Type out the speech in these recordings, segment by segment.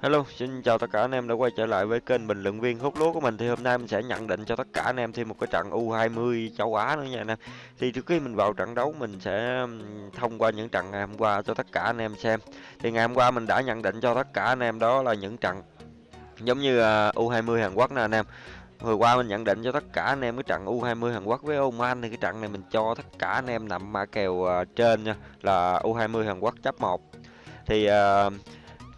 Hello, xin chào tất cả anh em đã quay trở lại với kênh bình luận viên hút lúa của mình thì hôm nay mình sẽ nhận định cho tất cả anh em thêm một cái trận U20 châu Á nữa nha anh em. Thì trước khi mình vào trận đấu mình sẽ thông qua những trận ngày hôm qua cho tất cả anh em xem. Thì ngày hôm qua mình đã nhận định cho tất cả anh em đó là những trận giống như à, U20 Hàn Quốc nè anh em. Vừa qua mình nhận định cho tất cả anh em cái trận U20 Hàn Quốc với Oman thì cái trận này mình cho tất cả anh em nằm mã kèo à, trên nha là U20 Hàn Quốc chấp 1. Thì uh,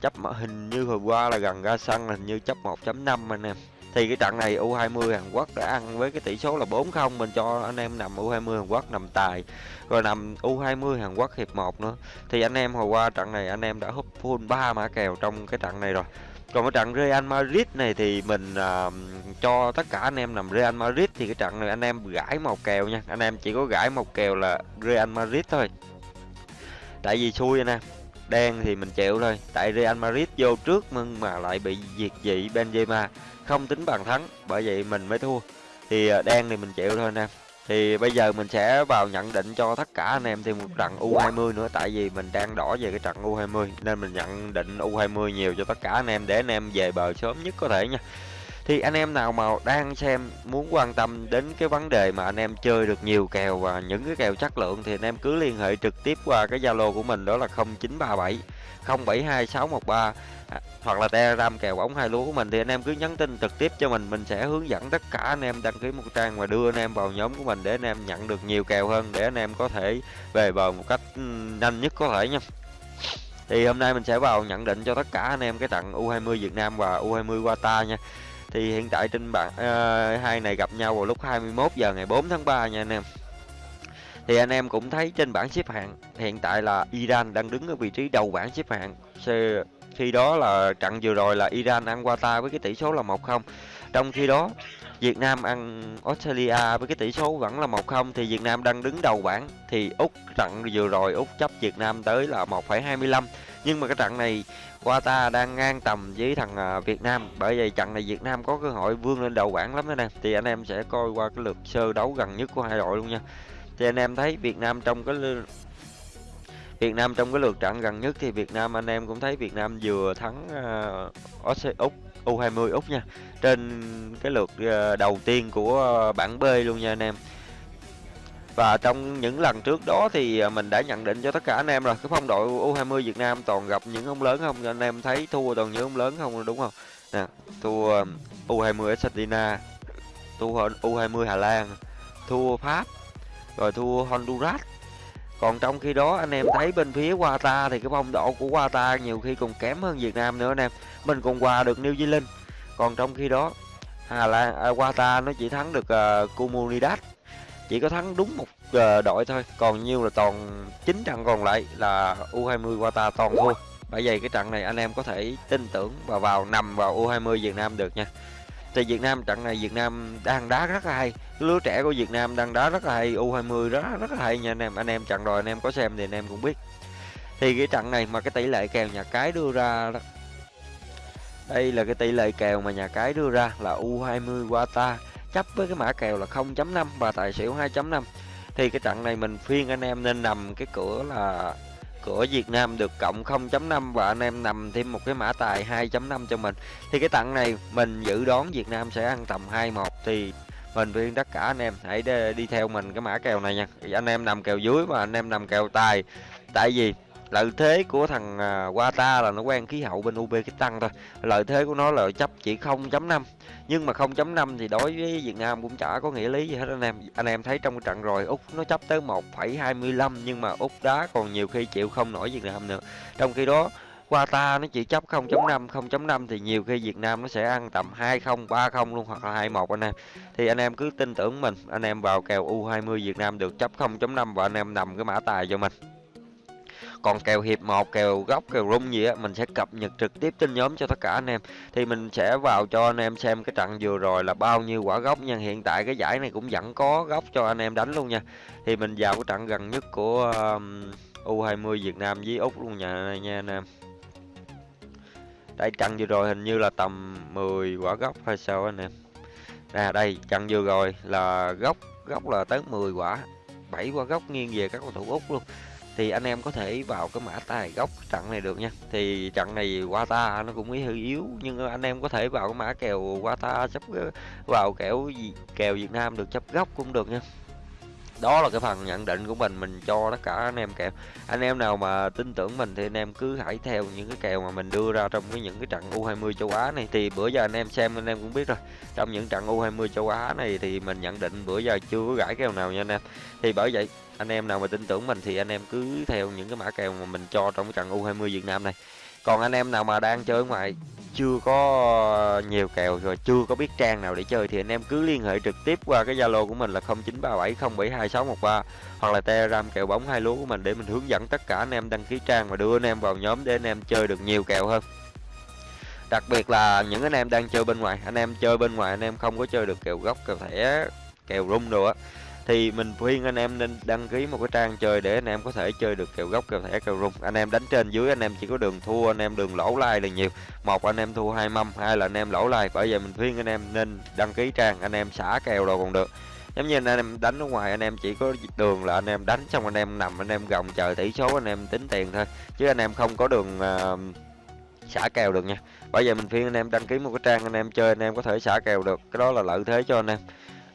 chấp hình như hồi qua là gần ra sân hình như chấp 1.5 anh em. Thì cái trận này U20 Hàn Quốc đã ăn với cái tỷ số là 4-0 mình cho anh em nằm U20 Hàn Quốc nằm tài. Rồi nằm U20 Hàn Quốc hiệp 1 nữa. Thì anh em hồi qua trận này anh em đã hút full 3 mã kèo trong cái trận này rồi. Còn cái trận Real Madrid này thì mình uh, cho tất cả anh em nằm Real Madrid thì cái trận này anh em gãi một kèo nha. Anh em chỉ có gãi một kèo là Real Madrid thôi. Tại vì xui anh em đen thì mình chịu thôi. Tại Real Madrid vô trước nhưng mà lại bị diệt dị Benzema. Không tính bàn thắng, bởi vậy mình mới thua. Thì ờ, đen thì mình chịu thôi anh em. Thì bây giờ mình sẽ vào nhận định cho tất cả anh em thêm một trận U20 nữa. Tại vì mình đang đỏ về cái trận U20 nên mình nhận định U20 nhiều cho tất cả anh em để anh em về bờ sớm nhất có thể nha thì anh em nào mà đang xem muốn quan tâm đến cái vấn đề mà anh em chơi được nhiều kèo và những cái kèo chất lượng thì anh em cứ liên hệ trực tiếp qua cái Zalo của mình đó là 0937 072613 à, hoặc là Telegram kèo bóng hai lúa của mình thì anh em cứ nhắn tin trực tiếp cho mình mình sẽ hướng dẫn tất cả anh em đăng ký một trang và đưa anh em vào nhóm của mình để anh em nhận được nhiều kèo hơn để anh em có thể về bờ một cách ừ, nhanh nhất có thể nha. Thì hôm nay mình sẽ vào nhận định cho tất cả anh em cái trận U20 Việt Nam và U20 Qatar nha thì hiện tại trên bảng uh, hai này gặp nhau vào lúc 21 giờ ngày 4 tháng 3 nha anh em thì anh em cũng thấy trên bảng xếp hạng hiện tại là Iran đang đứng ở vị trí đầu bảng xếp hạng. Khi đó là trận vừa rồi là Iran ăn Qatar với cái tỷ số là 1-0 trong khi đó Việt Nam ăn Australia với cái tỷ số vẫn là 1-0 thì Việt Nam đang đứng đầu bảng. Thì Úc trận vừa rồi Úc chấp Việt Nam tới là 1,25 nhưng mà cái trận này Qatar đang ngang tầm với thằng à, Việt Nam. Bởi vậy trận này Việt Nam có cơ hội vươn lên đầu bảng lắm đó nè. Thì anh em sẽ coi qua cái lượt sơ đấu gần nhất của hai đội luôn nha thì anh em thấy Việt Nam trong cái Việt Nam trong cái lượt trận gần nhất thì Việt Nam anh em cũng thấy Việt Nam vừa thắng uh, Úc U20 Úc nha. Trên cái lượt uh, đầu tiên của uh, bảng B luôn nha anh em. Và trong những lần trước đó thì à, mình đã nhận định cho tất cả anh em rồi cái phong đội U20 Việt Nam toàn gặp những ông lớn không? Anh em thấy thua toàn những ông lớn không đúng không? Nè thua U20 Argentina thua U20 Hà Lan thua Pháp rồi thua Honduras. Còn trong khi đó anh em thấy bên phía Qatar thì cái phong độ của Qatar nhiều khi còn kém hơn Việt Nam nữa anh em mình còn qua được New Zealand. Còn trong khi đó Hà Lan à, Qatar nó chỉ thắng được uh, Comunidad. Chỉ có thắng đúng một uh, đội thôi. Còn nhiêu là toàn chín trận còn lại là U20 Qatar toàn thua. Bởi vậy cái trận này anh em có thể tin tưởng và vào nằm vào U20 Việt Nam được nha thì Việt Nam trận này Việt Nam đang đá rất là hay. Lứa trẻ của Việt Nam đang đá rất là hay U20 đó rất là hay nha anh em. Anh em trận rồi anh em có xem thì anh em cũng biết. Thì cái trận này mà cái tỷ lệ kèo nhà cái đưa ra đó. Đây là cái tỷ lệ kèo mà nhà cái đưa ra là U20 Wata chấp với cái mã kèo là 0.5 và tài xỉu 2.5 thì cái trận này mình phiên anh em nên nằm cái cửa là của Việt Nam được cộng 0.5 và anh em nằm thêm một cái mã tài 2.5 cho mình. Thì cái tặng này mình dự đoán Việt Nam sẽ ăn tầm 21 thì mình khuyên tất cả anh em hãy đi theo mình cái mã kèo này nha. Thì anh em nằm kèo dưới và anh em nằm kèo tài. Tại vì lợi thế của thằng à, Wata là nó quen khí hậu bên Uzbekistan thôi. Lợi thế của nó là chấp chỉ 0.5 nhưng mà 0.5 thì đối với Việt Nam cũng chả có nghĩa lý gì hết anh em. Anh em thấy trong trận rồi Úc nó chấp tới 1,25 nhưng mà Úc đá còn nhiều khi chịu không nổi Việt Nam nữa. Trong khi đó Qatar nó chỉ chấp 0.5 0.5 thì nhiều khi Việt Nam nó sẽ ăn tầm 20 30 luôn hoặc là 21 anh em. Thì anh em cứ tin tưởng mình anh em vào kèo U20 Việt Nam được chấp 0.5 và anh em nằm cái mã tài cho mình còn kèo hiệp một kèo góc kèo rung gì á mình sẽ cập nhật trực tiếp trên nhóm cho tất cả anh em. Thì mình sẽ vào cho anh em xem cái trận vừa rồi là bao nhiêu quả góc nha. Hiện tại cái giải này cũng vẫn có góc cho anh em đánh luôn nha. Thì mình vào cái trận gần nhất của um, U20 Việt Nam với Úc luôn nha nha anh em. Đây trận vừa rồi hình như là tầm 10 quả góc hay sao anh em. Nè đây trận vừa rồi là góc góc là tới 10 quả 7 quả góc nghiêng về các cầu thủ Úc luôn thì anh em có thể vào cái mã tài gốc trận này được nha. Thì trận này Wata nó cũng hơi yếu, nhưng anh em có thể vào cái mã kèo Wata chấp vào kèo gì, kèo Việt Nam được, chấp góc cũng được nha. Đó là cái phần nhận định của mình mình cho tất cả anh em kèo. Anh em nào mà tin tưởng mình thì anh em cứ hãy theo những cái kèo mà mình đưa ra trong cái những cái trận U20 châu Á này. Thì bữa giờ anh em xem, anh em cũng biết rồi. Trong những trận U20 châu Á này thì mình nhận định bữa giờ chưa có gãi kèo nào nha anh em. Thì bởi vậy anh em nào mà tin tưởng mình thì anh em cứ theo những cái mã kèo mà mình cho trong cái trận U20 Việt Nam này còn anh em nào mà đang chơi ngoài chưa có nhiều kèo rồi chưa có biết trang nào để chơi thì anh em cứ liên hệ trực tiếp qua cái Zalo của mình là 0937072613 hoặc là Telegram kèo bóng hai lúa của mình để mình hướng dẫn tất cả anh em đăng ký trang và đưa anh em vào nhóm để anh em chơi được nhiều kèo hơn. Đặc biệt là những anh em đang chơi bên ngoài, anh em chơi bên ngoài anh em không có chơi được kèo gốc, kèo thẻ, kèo rung đồ á thì mình khuyên anh em nên đăng ký một cái trang chơi để anh em có thể chơi được kèo gốc kèo thẻ kèo rung anh em đánh trên dưới anh em chỉ có đường thua anh em đường lỗ lai là nhiều một anh em thua hai mâm hai là anh em lỗ lai bởi vậy mình khuyên anh em nên đăng ký trang anh em xả kèo rồi còn được giống như anh em đánh ở ngoài anh em chỉ có đường là anh em đánh xong anh em nằm anh em gồng chờ tỷ số anh em tính tiền thôi chứ anh em không có đường uh, xả kèo được nha bởi vậy mình khuyên anh em đăng ký một cái trang anh em chơi anh em có thể xả kèo được cái đó là lợi thế cho anh em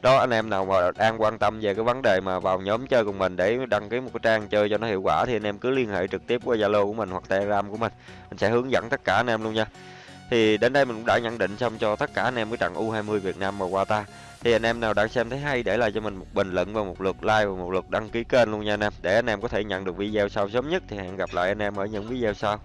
đó, anh em nào mà đang quan tâm về cái vấn đề mà vào nhóm chơi cùng mình để đăng ký một cái trang chơi cho nó hiệu quả thì anh em cứ liên hệ trực tiếp qua Zalo của mình hoặc Telegram của mình. Mình sẽ hướng dẫn tất cả anh em luôn nha. Thì đến đây mình cũng đã nhận định xong cho tất cả anh em cái trận U20 Việt Nam và Qatar thì anh em nào đã xem thấy hay để lại cho mình một bình luận và một lượt like và một lượt đăng ký kênh luôn nha anh em. Để anh em có thể nhận được video sau sớm nhất thì hẹn gặp lại anh em ở những video sau.